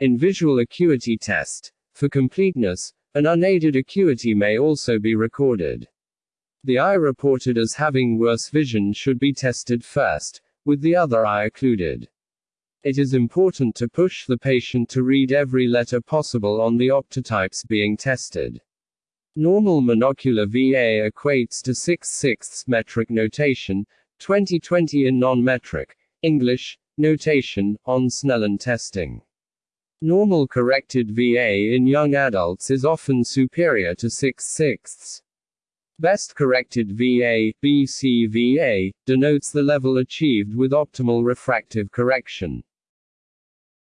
In visual acuity test, for completeness, an unaided acuity may also be recorded. The eye reported as having worse vision should be tested first, with the other eye occluded. It is important to push the patient to read every letter possible on the optotypes being tested. Normal monocular VA equates to 6 sixths metric notation, 2020 in non-metric, English, notation, on Snellen testing. Normal corrected VA in young adults is often superior to 6 sixths. Best corrected VA, BCVA, denotes the level achieved with optimal refractive correction.